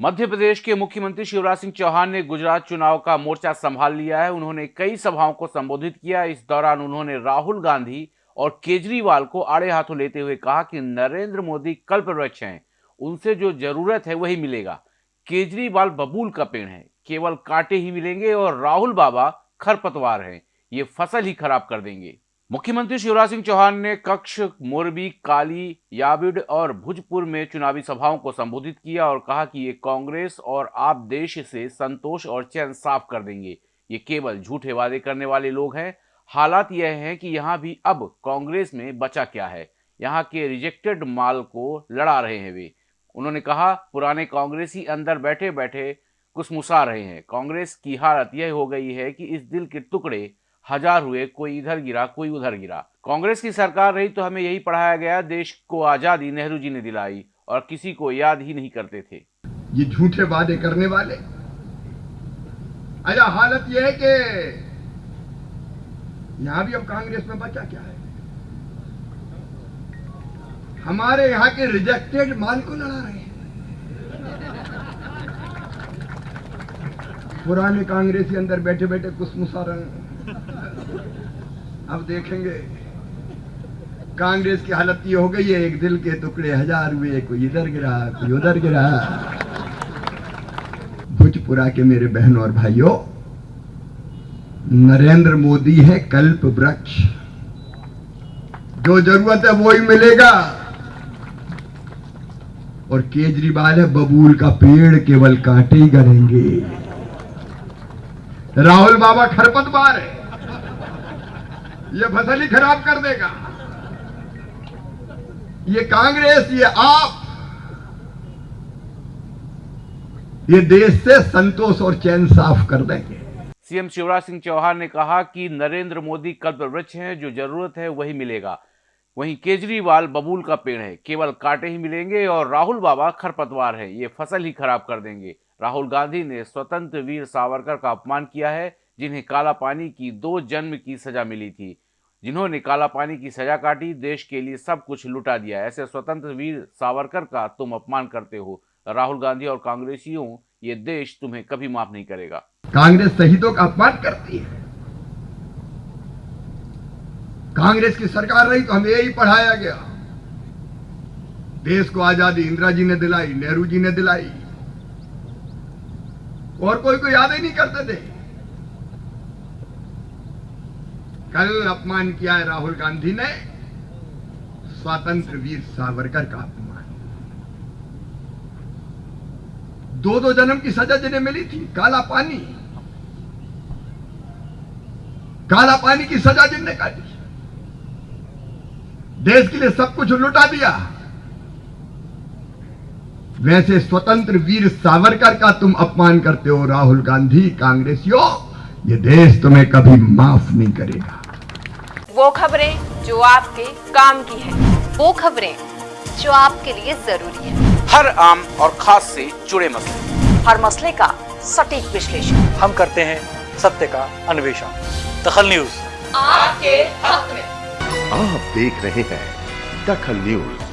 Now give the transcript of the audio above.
मध्य प्रदेश के मुख्यमंत्री शिवराज सिंह चौहान ने गुजरात चुनाव का मोर्चा संभाल लिया है। उन्होंने कई सभाओं को संबोधित किया। इस दौरान उन्होंने राहुल गांधी और केजरीवाल को आड़े हाथों लेते हुए कहा कि नरेंद्र मोदी कल्पवृक्ष हैं। उनसे जो ज़रूरत है वही मिलेगा। केजरीवाल बबूल का पेड़ है। केवल कांटे ही मिलेंगे और राहुल बाबा खरपतवार हैं। ये फ़सल ही खराब कर देंगे। मुख्यमंत्री शिवराज सिंह चौहान ने कक्ष, मोरबी, काली, याबिड और भुजपुर में चुनावी सभाओं को संबोधित किया और कहा कि ये कांग्रेस और आप देश से संतोष और चैन साफ़ कर देंगे। ये केवल झूठे वादे करने वाले लोग हैं। हालात यह है कि यहाँ भी अब कांग्रेस में बचा क्या है। यहाँ के रिजेक्टेड माल को लड़ा रहे हैं वे। उन्होंने कहा, पुराने कांग्रेसी अंदर बैठे बैठे कुसमुसा रहे हैं। कांग्रेस की हालत यह हो गई है कि इस दिल के टुकड़े हज़ार हुए, कोई इधर गिरा, कोई उधर गिरा। कांग्रेस की सरकार रही तो हमें यही पढ़ाया गया, देश को आज़ादी नेहरू जी ने दिलाई और किसी को याद ही नहीं करते थे। ये झूठे वादे करने वाले? अच्छा हालत यह है कि यहाँ भी अब कांग्रेस में बचा क्या है? हमारे यहाँ के रिजेक्टेड माल को लड़ा रहे हैं। पुराने कांग्रेसी अंदर बैठे बैठे कुछ मुसारन अब देखेंगे। कांग्रेस की हालत ये हो गई है, एक दिल के टुकड़े हज़ार हुए कोई इधर गिरा, कोई उधर गिरा। भुजपुरा के मेरे बहनों और भाइयों, नरेंद्र मोदी है कल्प वृक्ष। जो ज़रूरत है वो ही मिलेगा। और केजरीवाल है बबूल का पेड़, केवल कांटे ही करेंगे राहुल बाबा खरपतवार है। ये फ़सल ही खराब कर देगा। ये कांग्रेस, ये आप। ये देश से संतोष और चैन साफ़ कर देंगे। सीएम शिवराज सिंह चौहान ने कहा कि नरेंद्र मोदी कल्प वृक्ष हैं, जो ज़रूरत है वही मिलेगा। वहीं केजरीवाल बबूल का पेड़ है, केवल कांटे ही मिलेंगे और राहुल बाबा खरपतवार है, ये फ़सल ही खराब कर देंगे। राहुल गांधी ने स्वतंत्र वीर सावरकर का अपमान किया है जिन्हें काला पानी की दो जन्म की सजा मिली थी। जिन्होंने काला पानी की सजा काटी, देश के लिए सब कुछ लुटा दिया। ऐसे स्वतंत्र वीर सावरकर का तुम अपमान करते हो। राहुल गांधी और कांग्रेसियों, ये देश तुम्हें कभी माफ़ नहीं करेगा। कांग्रेस शहीदों का अपमान करती है। कांग्रेस की सरकार रही तो हमें यही पढ़ाया गया। देश को आज़ादी इंदिरा जी ने दिलाई, नेहरू जी ने दिलाई। और कोई को याद ही नहीं करते थे। कल अपमान किया है राहुल गांधी ने, स्वतंत्र वीर सावरकर का अपमान। दो दो जन्म की सजा जिन्हें मिली थी, काला पानी। काला पानी की सजा जिनने काटी। देश के लिए सब कुछ लुटा दिया। वैसे स्वतंत्र वीर सावरकर का तुम अपमान करते हो राहुल गांधी, कांग्रेसियों, ये देश तुम्हें कभी माफ़ नहीं करेगा। वो खबरें जो आपके काम की है। वो खबरें जो आपके लिए ज़रूरी है। हर आम और खास से जुड़े मसले। हर मसले का सटीक विश्लेषण। हम करते हैं सत्य का अन्वेषण। दखल न्यूज़। आपके हक में। आप देख रहे हैं दखल न्यूज़।